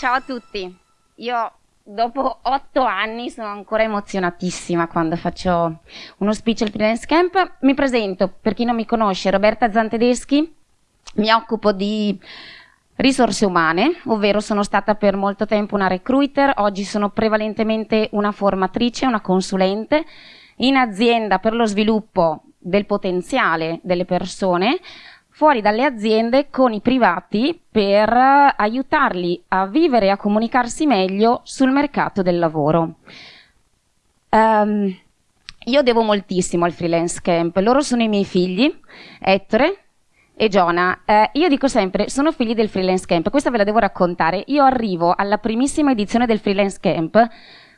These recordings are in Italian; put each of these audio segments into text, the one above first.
Ciao a tutti. Io dopo otto anni sono ancora emozionatissima quando faccio uno speech al Freelance Camp. Mi presento, per chi non mi conosce, Roberta Zantedeschi, mi occupo di risorse umane, ovvero sono stata per molto tempo una recruiter, oggi sono prevalentemente una formatrice, una consulente in azienda per lo sviluppo del potenziale delle persone, fuori dalle aziende con i privati per aiutarli a vivere e a comunicarsi meglio sul mercato del lavoro. Um, io devo moltissimo al freelance camp, loro sono i miei figli, Ettore e Giona. Eh, io dico sempre, sono figli del freelance camp, questa ve la devo raccontare. Io arrivo alla primissima edizione del freelance camp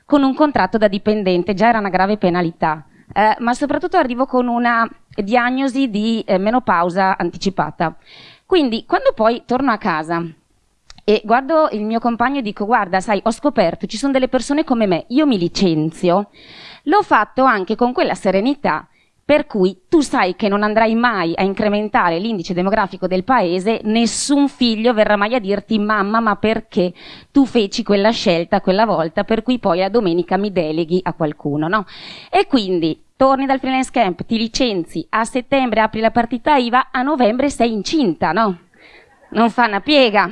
con un contratto da dipendente, già era una grave penalità eh, ma soprattutto arrivo con una diagnosi di eh, menopausa anticipata. Quindi quando poi torno a casa e guardo il mio compagno e dico guarda sai ho scoperto ci sono delle persone come me, io mi licenzio, l'ho fatto anche con quella serenità per cui tu sai che non andrai mai a incrementare l'indice demografico del paese, nessun figlio verrà mai a dirti mamma ma perché tu feci quella scelta quella volta per cui poi a domenica mi deleghi a qualcuno, no? E quindi torni dal freelance camp, ti licenzi, a settembre apri la partita IVA, a novembre sei incinta, no? Non fa una piega.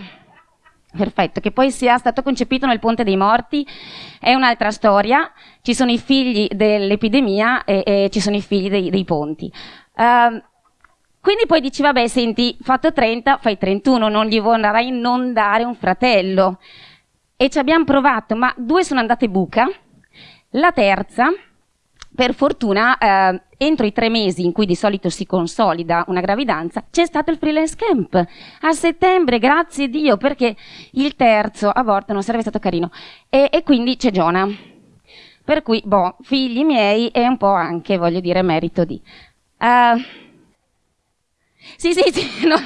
Perfetto, che poi sia stato concepito nel Ponte dei Morti è un'altra storia, ci sono i figli dell'epidemia e, e, ci sono i figli dei, dei ponti. Uh, quindi poi dici, vabbè, senti, fatto 30, fai 31, non gli vorrai non dare un fratello. E ci abbiamo provato, ma due sono andate buca, la terza per fortuna, eh, entro i tre mesi in cui di solito si consolida una gravidanza, c'è stato il freelance camp. A settembre, grazie Dio, perché il terzo aborto non sarebbe stato carino. E, e quindi c'è Giona. Per cui, boh, figli miei e un po' anche, voglio dire, merito di. Uh, sì, sì, sì, no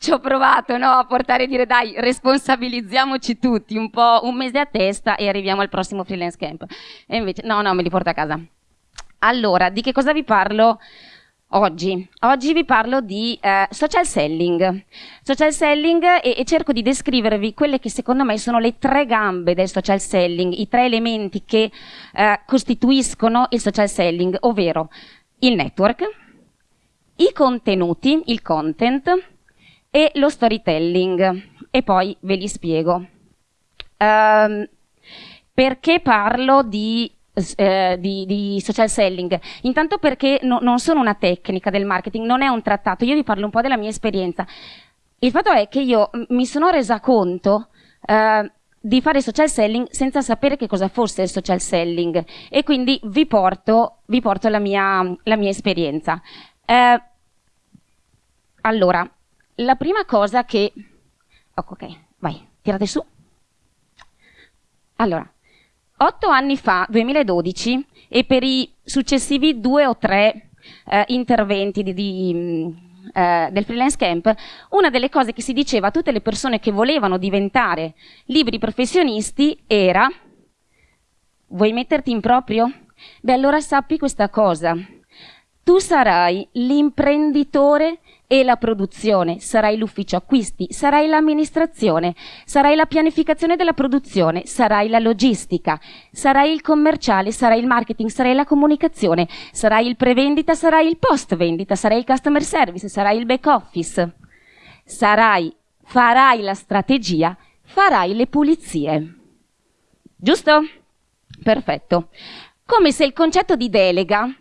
ci ho provato no, a portare a dire dai, responsabilizziamo tutti un po' un mese a testa e arriviamo al prossimo freelance camp. E invece, no, no, me li porto a casa. Allora, di che cosa vi parlo oggi? Oggi vi parlo di eh, social selling. Social selling e, e, cerco di descrivervi quelle che secondo me sono le tre gambe del social selling, i tre elementi che eh, costituiscono il social selling, ovvero il network, i contenuti, il content, e lo storytelling e poi ve li spiego. Um, perché parlo di, eh, di, di, social selling? Intanto perché no, non sono una tecnica del marketing, non è un trattato, io vi parlo un po' della mia esperienza. Il fatto è che io mi sono resa conto eh, di fare social selling senza sapere che cosa fosse il social selling e quindi vi porto, vi porto la, mia, la mia esperienza. Eh, allora, la prima cosa che... Ok, vai, tirate su. Allora, otto anni fa, 2012, e per i successivi due o tre eh, interventi di, di, mm, eh, del freelance camp, una delle cose che si diceva a tutte le persone che volevano diventare libri professionisti era vuoi metterti in proprio? Beh, allora sappi questa cosa. Tu sarai l'imprenditore e la produzione, sarai l'ufficio acquisti, sarai l'amministrazione, sarai la pianificazione della produzione, sarai la logistica, sarai il commerciale, sarai il marketing, sarai la comunicazione, sarai il prevendita, sarai il post vendita, sarai il customer service, sarai il back office, sarai, farai la strategia, farai le pulizie. Giusto? Perfetto. Come se il concetto di delega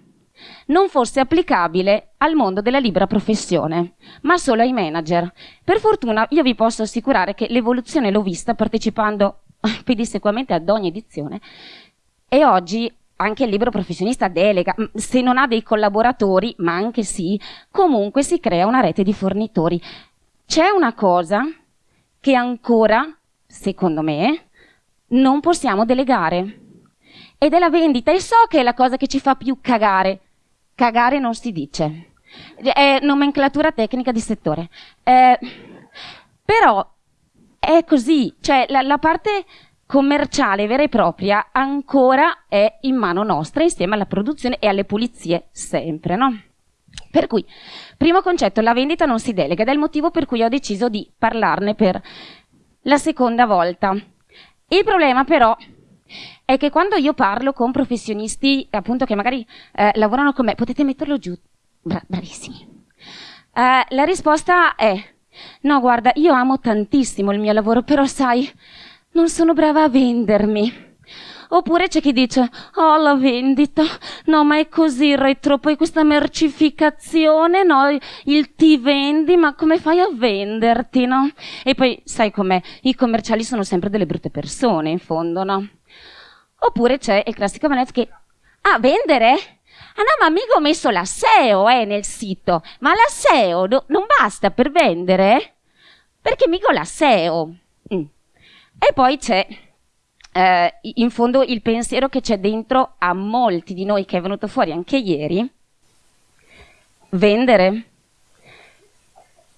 non fosse applicabile al mondo della libera professione, ma solo ai manager. Per fortuna io vi posso assicurare che l'evoluzione l'ho vista partecipando pedissequamente ad ogni edizione e oggi anche il libero professionista delega, se non ha dei collaboratori, ma anche sì, comunque si crea una rete di fornitori. C'è una cosa che ancora, secondo me, non possiamo delegare. Ed è la vendita. E so che è la cosa che ci fa più cagare. Cagare non si dice. È nomenclatura tecnica di settore. Eh, però è così, cioè la, la parte commerciale vera e propria ancora è in mano nostra insieme alla produzione e alle pulizie sempre, no? Per cui, primo concetto, la vendita non si delega ed è il motivo per cui ho deciso di parlarne per la seconda volta. Il problema però è che quando io parlo con professionisti appunto che magari eh, lavorano con me, potete metterlo giù, Bra- bravissimi. Eh, la risposta è no, guarda, io amo tantissimo il mio lavoro, però sai, non sono brava a vendermi. Oppure c'è chi dice, oh la vendita, no ma è così retro, poi questa mercificazione, no, il ti vendi, ma come fai a venderti, no? E poi sai com'è, i commerciali sono sempre delle brutte persone in fondo, no? Oppure c'è il classico Vanessa che, ah, vendere? Ah no, ma mica ho messo la SEO eh, nel sito, ma la SEO do- non basta per vendere? Perché mica la SEO. Mm. E poi c'è eh, in fondo il pensiero che c'è dentro a molti di noi che è venuto fuori anche ieri, vendere.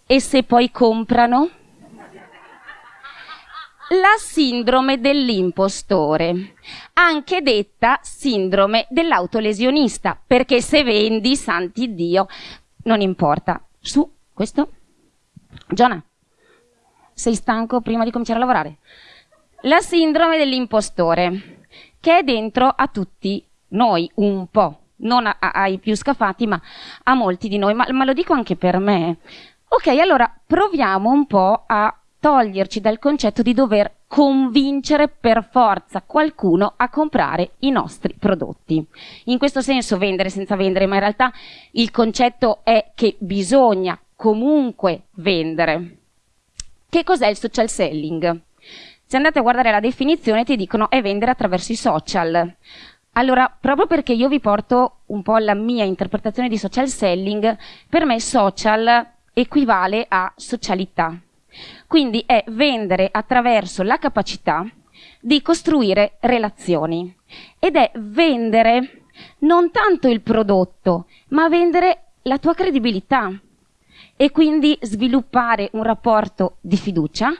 E se poi comprano? La sindrome dell'impostore, anche detta sindrome dell'autolesionista, perché se vendi, santi Dio, non importa. Su, questo? Giona, sei stanco prima di cominciare a lavorare? La sindrome dell'impostore, che è dentro a tutti noi un po', non a, a, ai più scafati, ma a molti di noi, ma, ma lo dico anche per me. Ok, allora proviamo un po' a toglierci dal concetto di dover convincere per forza qualcuno a comprare i nostri prodotti. In questo senso vendere senza vendere, ma in realtà il concetto è che bisogna comunque vendere. Che cos'è il social selling? Se andate a guardare la definizione ti dicono è vendere attraverso i social. Allora, proprio perché io vi porto un po' la mia interpretazione di social selling, per me social equivale a socialità. Quindi è vendere attraverso la capacità di costruire relazioni ed è vendere non tanto il prodotto, ma vendere la tua credibilità e quindi sviluppare un rapporto di fiducia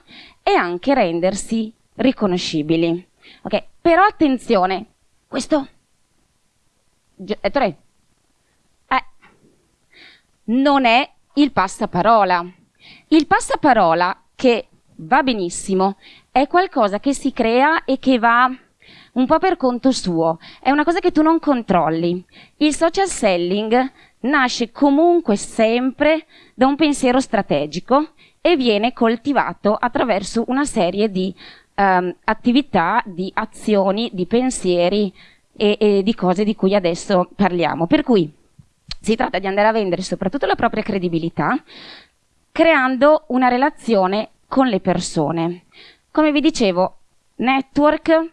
e anche rendersi riconoscibili. Ok, però attenzione, questo tre. Eh, non è il passaparola. Il passaparola, che va benissimo, è qualcosa che si crea e che va un po' per conto suo. È una cosa che tu non controlli. Il social selling nasce comunque sempre da un pensiero strategico e viene coltivato attraverso una serie di um, attività, di azioni, di pensieri e, e di cose di cui adesso parliamo. Per cui si tratta di andare a vendere soprattutto la propria credibilità, creando una relazione con le persone. Come vi dicevo, network,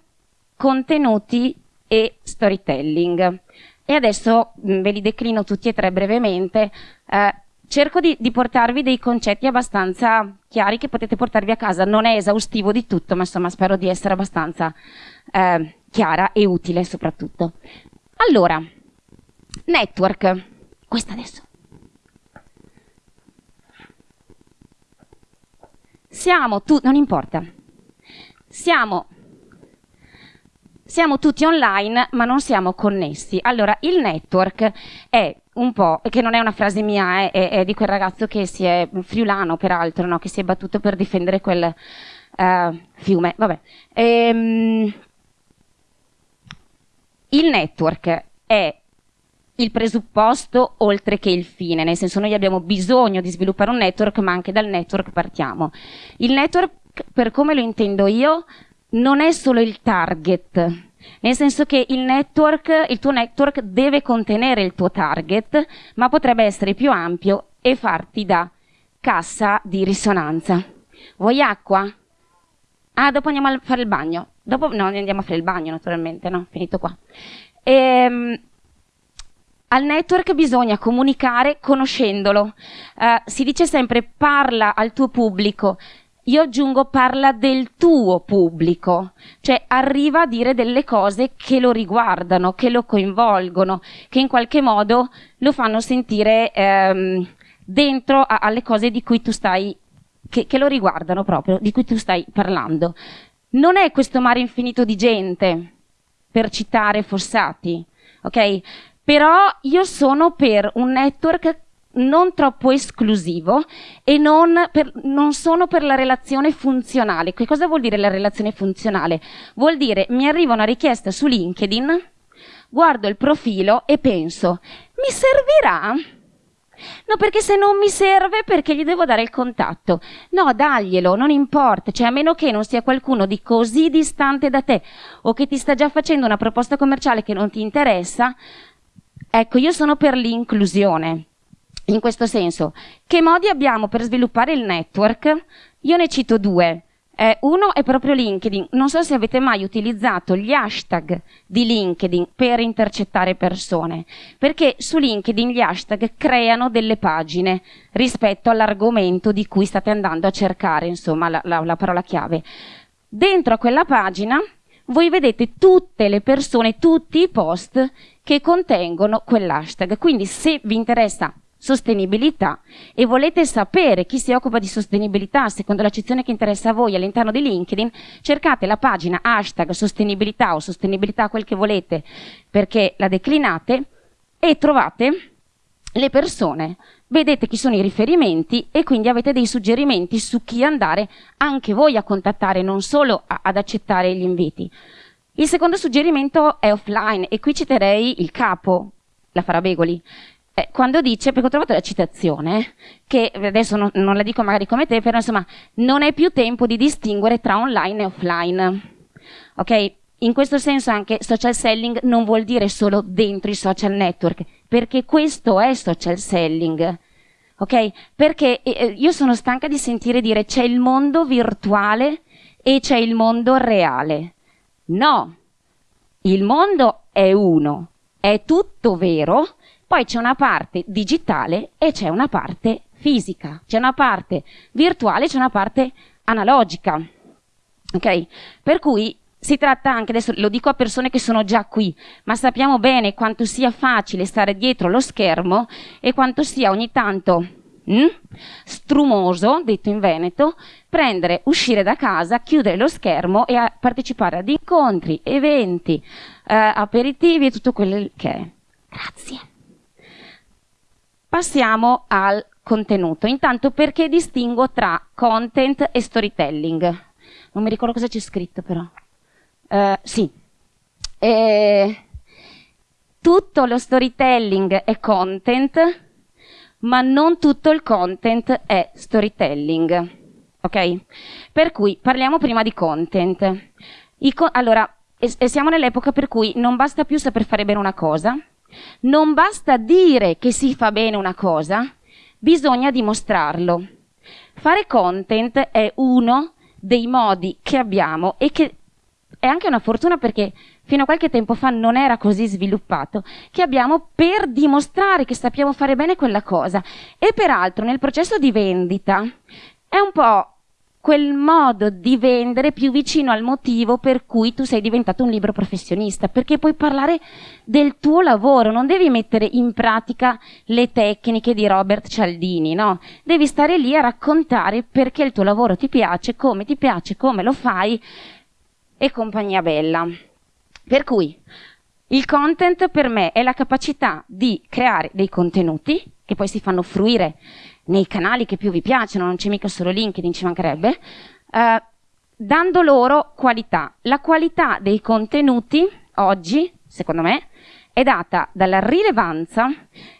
contenuti e storytelling. E adesso mh, ve li declino tutti e tre brevemente. Eh, cerco di, di, portarvi dei concetti abbastanza chiari che potete portarvi a casa. Non è esaustivo di tutto, ma insomma spero di essere abbastanza eh, chiara e utile soprattutto. Allora, network. Questa adesso. Siamo tutti, non importa. Siamo siamo tutti online ma non siamo connessi. Allora, il network è un po', che non è una frase mia, è, è, è di quel ragazzo che si è, friulano peraltro, no? che si è battuto per difendere quel uh, fiume. Vabbè. Ehm, il network è il presupposto oltre che il fine, nel senso noi abbiamo bisogno di sviluppare un network, ma anche dal network partiamo. Il network, per come lo intendo io, non è solo il target, nel senso che il network, il tuo network deve contenere il tuo target, ma potrebbe essere più ampio e farti da cassa di risonanza. Vuoi acqua? Ah, dopo andiamo a fare il bagno. Dopo no, andiamo a fare il bagno, naturalmente, no? Finito qua. Ehm, al network bisogna comunicare conoscendolo. Uh, si dice sempre parla al tuo pubblico, io aggiungo parla del tuo pubblico, cioè arriva a dire delle cose che lo riguardano, che lo coinvolgono, che in qualche modo lo fanno sentire ehm, dentro a, alle cose di cui tu stai, che, che lo riguardano proprio, di cui tu stai parlando. Non è questo mare infinito di gente, per citare Fossati, ok? Però io sono per un network non troppo esclusivo e non, per, non, sono per la relazione funzionale. Che cosa vuol dire la relazione funzionale? Vuol dire mi arriva una richiesta su LinkedIn, guardo il profilo e penso, mi servirà? No, perché se non mi serve, perché gli devo dare il contatto? No, daglielo, non importa, cioè a meno che non sia qualcuno di così distante da te o che ti sta già facendo una proposta commerciale che non ti interessa, ecco, io sono per l'inclusione. In questo senso, che modi abbiamo per sviluppare il network? Io ne cito due. Eh, uno è proprio LinkedIn. Non so se avete mai utilizzato gli hashtag di LinkedIn per intercettare persone, perché su LinkedIn gli hashtag creano delle pagine rispetto all'argomento di cui state andando a cercare, insomma, la, la, la parola chiave. Dentro a quella pagina voi vedete tutte le persone, tutti i post che contengono quell'hashtag. Quindi se vi interessa sostenibilità e volete sapere chi si occupa di sostenibilità secondo l'accezione che interessa a voi all'interno di LinkedIn, cercate la pagina hashtag sostenibilità o sostenibilità quel che volete perché la declinate e trovate le persone, vedete chi sono i riferimenti e quindi avete dei suggerimenti su chi andare anche voi a contattare, non solo a, ad accettare gli inviti. Il secondo suggerimento è offline e qui citerei il capo, la Farabegoli, eh, quando dice, perché ho trovato la citazione, che adesso non, non, la dico magari come te, però insomma, non è più tempo di distinguere tra online e offline. Ok? In questo senso anche social selling non vuol dire solo dentro i social network, perché questo è social selling. Ok? Perché eh, eh io sono stanca di sentire dire c'è il mondo virtuale e c'è il mondo reale. No, il mondo è uno, è tutto vero, poi c'è una parte digitale e c'è una parte fisica, c'è una parte virtuale, c'è una parte analogica. Ok? Per cui si tratta anche, adesso lo dico a persone che sono già qui, ma sappiamo bene quanto sia facile stare dietro lo schermo e quanto sia ogni tanto mm, strumoso, detto in Veneto, prendere, uscire da casa, chiudere lo schermo e partecipare ad incontri, eventi, eh, aperitivi e tutto quello che è. Grazie. Passiamo al contenuto. Intanto perché distingo tra content e storytelling? Non mi ricordo cosa c'è scritto però. Uh, sì. E... Tutto lo storytelling è content, ma non tutto il content è storytelling. Ok? Per cui parliamo prima di content. Co- allora, e, e siamo nell'epoca per cui non basta più saper fare bene una cosa, non basta dire che si fa bene una cosa, bisogna dimostrarlo. Fare content è uno dei modi che abbiamo e che è anche una fortuna perché fino a qualche tempo fa non era così sviluppato, che abbiamo per dimostrare che sappiamo fare bene quella cosa. E peraltro nel processo di vendita è un po' quel modo di vendere più vicino al motivo per cui tu sei diventato un libro professionista, perché puoi parlare del tuo lavoro, non devi mettere in pratica le tecniche di Robert Cialdini, no? Devi stare lì a raccontare perché il tuo lavoro ti piace, come ti piace, come lo fai e compagnia bella. Per cui il content per me è la capacità di creare dei contenuti che poi si fanno fruire nei canali che più vi piacciono, non c'è mica solo LinkedIn, ci mancherebbe, eh, dando loro qualità. La qualità dei contenuti oggi, secondo me, è data dalla rilevanza.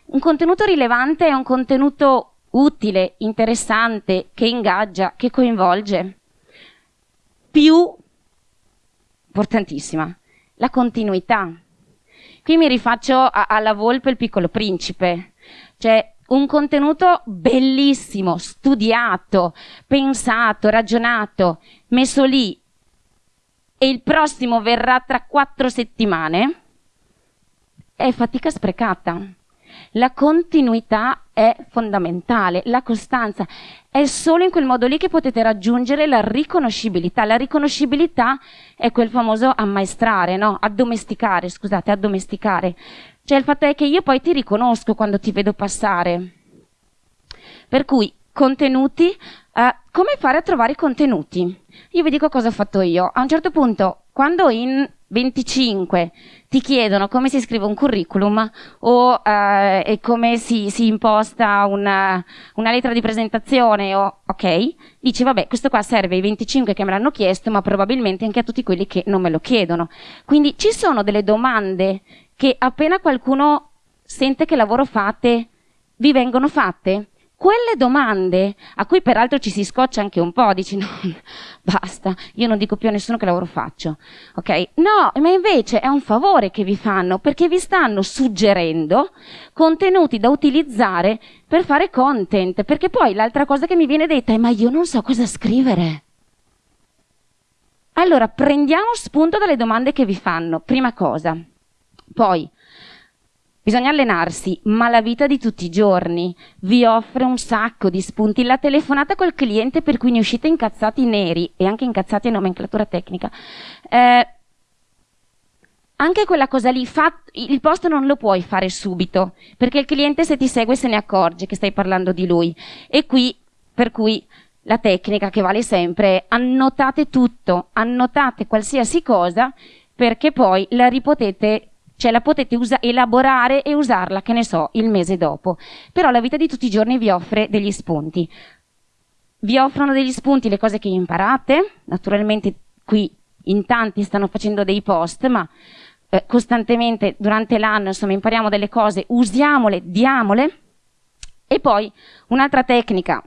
Un contenuto rilevante è un contenuto utile, interessante, che ingaggia, che coinvolge. Più, importantissima, la continuità. Qui mi rifaccio alla volpe il piccolo principe. Cioè, un contenuto bellissimo, studiato, pensato, ragionato, messo lì e il prossimo verrà tra quattro settimane, è fatica sprecata. La continuità è fondamentale, la costanza. È solo in quel modo lì che potete raggiungere la riconoscibilità. La riconoscibilità è quel famoso ammaestrare, no? Addomesticare, scusate, addomesticare. Cioè il fatto è che io poi ti riconosco quando ti vedo passare. Per cui contenuti, eh, come fare a trovare i contenuti? Io vi dico cosa ho fatto io. A un certo punto, quando in 25 ti chiedono come si scrive un curriculum o eh, come si, si imposta una, una, lettera di presentazione o ok, dici vabbè questo qua serve ai 25 che me l'hanno chiesto ma probabilmente anche a tutti quelli che non me lo chiedono. Quindi ci sono delle domande che appena qualcuno sente che lavoro fate vi vengono fatte quelle domande, a cui peraltro ci si scoccia anche un po', dici no, basta, io non dico più a nessuno che lavoro faccio, ok? No, ma invece è un favore che vi fanno perché vi stanno suggerendo contenuti da utilizzare per fare content, perché poi l'altra cosa che mi viene detta è ma io non so cosa scrivere. Allora, prendiamo spunto dalle domande che vi fanno, prima cosa. Poi, Bisogna allenarsi, ma la vita di tutti i giorni vi offre un sacco di spunti. La telefonata col cliente per cui ne uscite incazzati neri e anche incazzati in nomenclatura tecnica. Eh, anche quella cosa lì, il post non lo puoi fare subito, perché il cliente se ti segue se ne accorge che stai parlando di lui. E qui, per cui, la tecnica che vale sempre è annotate tutto, annotate qualsiasi cosa, perché poi la ripotete cioè la potete elaborare e usarla, che ne so, il mese dopo. Però la vita di tutti i giorni vi offre degli spunti. Vi offrono degli spunti le cose che imparate, naturalmente qui in tanti stanno facendo dei post, ma eh, costantemente durante l'anno insomma impariamo delle cose, usiamole, diamole. E poi un'altra tecnica,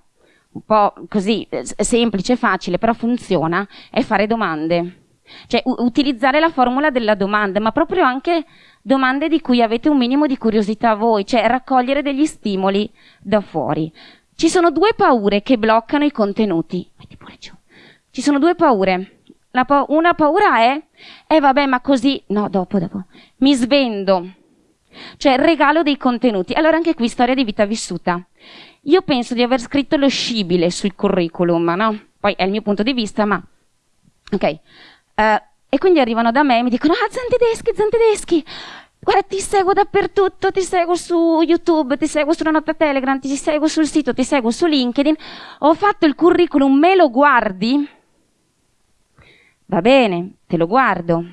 un po' così eh, semplice, facile, però funziona, è fare domande cioè utilizzare la formula della domanda, ma proprio anche domande di cui avete un minimo di curiosità voi, cioè raccogliere degli stimoli da fuori. Ci sono due paure che bloccano i contenuti. Metti pure giù. Ci sono due paure. Pa- una paura è, eh vabbè, ma così, no, dopo, dopo, mi svendo. Cioè, regalo dei contenuti. Allora anche qui storia di vita vissuta. Io penso di aver scritto lo scibile sul curriculum, no? Poi è il mio punto di vista, ma... Ok. Uh, e quindi arrivano da me e mi dicono, ah, Zantedeschi, Zantedeschi, guarda, ti seguo dappertutto, ti seguo su YouTube, ti seguo sulla nota Telegram, ti seguo sul sito, ti seguo su LinkedIn, ho fatto il curriculum, me lo guardi? Va bene, te lo guardo.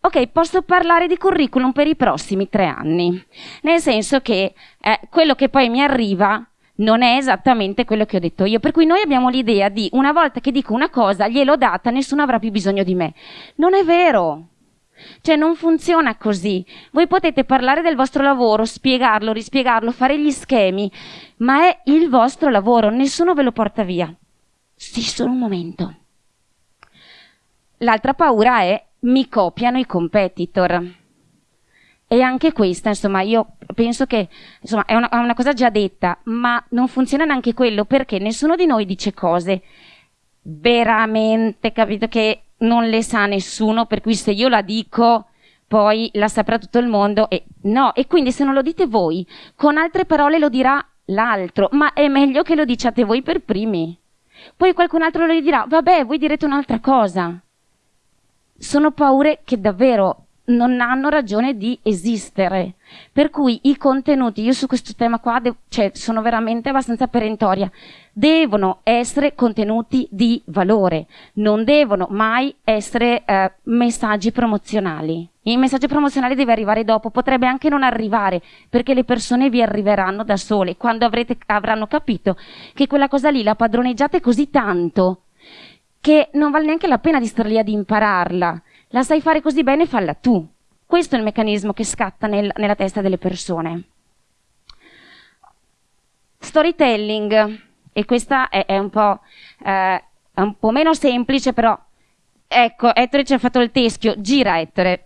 Ok, posso parlare di curriculum per i prossimi tre anni, nel senso che eh, quello che poi mi arriva non è esattamente quello che ho detto io. Per cui noi abbiamo l'idea di una volta che dico una cosa, gliel'ho data, nessuno avrà più bisogno di me. Non è vero. Cioè non funziona così. Voi potete parlare del vostro lavoro, spiegarlo, rispiegarlo, fare gli schemi, ma è il vostro lavoro, nessuno ve lo porta via. Sì, solo un momento. L'altra paura è mi copiano i competitor. E anche questa, insomma, io penso che insomma, è, una, è una cosa già detta, ma non funziona neanche quello perché nessuno di noi dice cose veramente, capito, che non le sa nessuno, per cui se io la dico poi la saprà tutto il mondo e no, e quindi se non lo dite voi, con altre parole lo dirà l'altro, ma è meglio che lo diciate voi per primi. Poi qualcun altro lo dirà, vabbè, voi direte un'altra cosa. Sono paure che davvero non hanno ragione di esistere. Per cui i contenuti, io su questo tema qua cioè, sono veramente abbastanza perentoria, devono essere contenuti di valore, non devono mai essere eh, messaggi promozionali. Il messaggio promozionale deve arrivare dopo, potrebbe anche non arrivare, perché le persone vi arriveranno da sole, quando avrete, avranno capito che quella cosa lì la padroneggiate così tanto che non vale neanche la pena di stare lì ad impararla la sai fare così bene, falla tu. Questo è il meccanismo che scatta nel, nella testa delle persone. Storytelling, e questa è, è, un, po', eh, è un po' meno semplice, però ecco, Ettore ci ha fatto il teschio, gira Ettore.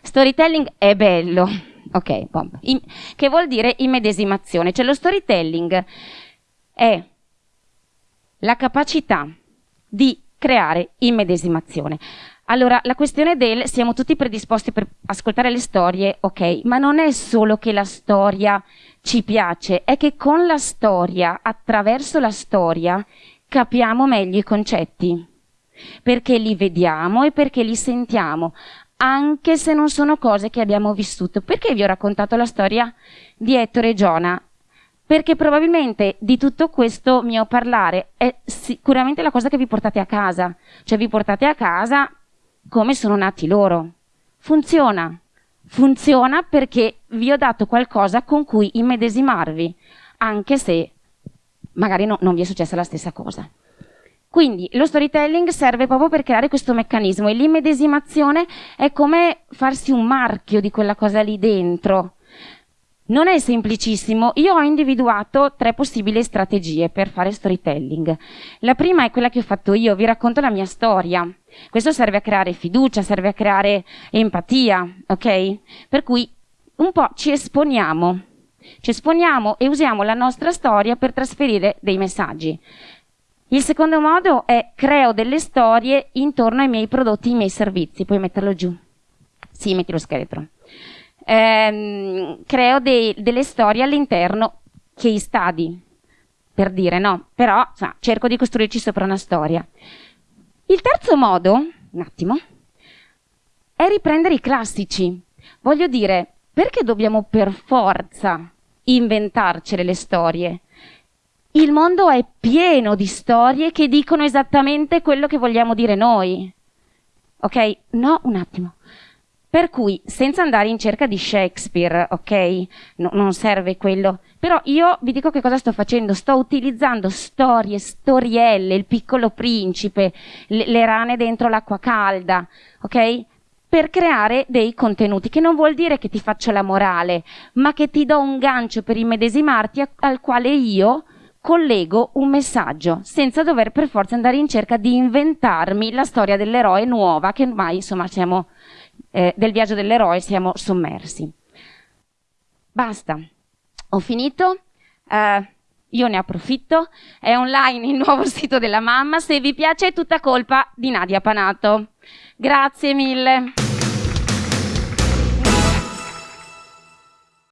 Storytelling è bello, ok. In, che vuol dire immedesimazione, cioè lo storytelling è la capacità di creare immedesimazione. Allora, la questione del siamo tutti predisposti per ascoltare le storie, ok, ma non è solo che la storia ci piace, è che con la storia, attraverso la storia, capiamo meglio i concetti, perché li vediamo e perché li sentiamo, anche se non sono cose che abbiamo vissuto. Perché vi ho raccontato la storia di Ettore e Giona? perché probabilmente di tutto questo mio parlare è sicuramente la cosa che vi portate a casa, cioè vi portate a casa come sono nati loro. Funziona, funziona perché vi ho dato qualcosa con cui immedesimarvi, anche se magari no, non vi è successa la stessa cosa. Quindi lo storytelling serve proprio per creare questo meccanismo e l'immedesimazione è come farsi un marchio di quella cosa lì dentro. Non è semplicissimo, io ho individuato tre possibili strategie per fare storytelling. La prima è quella che ho fatto io, vi racconto la mia storia. Questo serve a creare fiducia, serve a creare empatia, ok? Per cui un po' ci esponiamo, ci esponiamo e usiamo la nostra storia per trasferire dei messaggi. Il secondo modo è creo delle storie intorno ai miei prodotti, ai miei servizi. Puoi metterlo giù. Sì, metti lo scheletro ehm, creo dei, delle storie all'interno case study, per dire no, però insomma, cerco di costruirci sopra una storia. Il terzo modo, un attimo, è riprendere i classici. Voglio dire, perché dobbiamo per forza inventarcele le storie? Il mondo è pieno di storie che dicono esattamente quello che vogliamo dire noi. Ok? No, un attimo. Per cui, senza andare in cerca di Shakespeare, ok? No, non serve quello. Però io vi dico che cosa sto facendo. Sto utilizzando storie, storielle, il piccolo principe, le, le rane dentro l'acqua calda, ok? Per creare dei contenuti, che non vuol dire che ti faccio la morale, ma che ti do un gancio per immedesimarti a, al quale io collego un messaggio, senza dover per forza andare in cerca di inventarmi la storia dell'eroe nuova, che ormai insomma siamo eh, del viaggio dell'eroe siamo sommersi. Basta, ho finito. Eh, io ne approfitto, è online il nuovo sito della mamma, se vi piace è tutta colpa di Nadia Panato. Grazie mille.